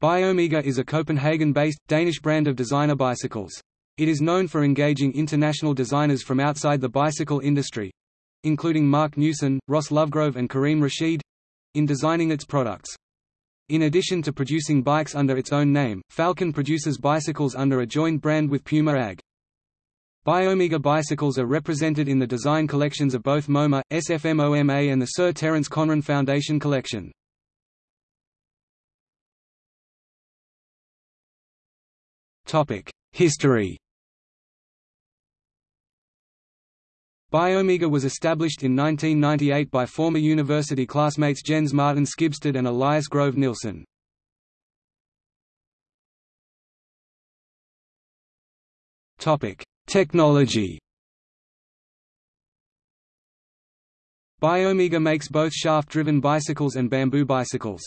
Biomega is a Copenhagen-based, Danish brand of designer bicycles. It is known for engaging international designers from outside the bicycle industry—including Marc Newson, Ross Lovegrove and Karim Rashid—in designing its products. In addition to producing bikes under its own name, Falcon produces bicycles under a joint brand with Puma AG. Biomega bicycles are represented in the design collections of both MoMA, SFMOMA and the Sir Terence Conran Foundation collection. History Biomega was established in 1998 by former university classmates Jens Martin Skibsted and Elias Grove Nielsen. Technology Biomega makes both shaft-driven bicycles and bamboo bicycles.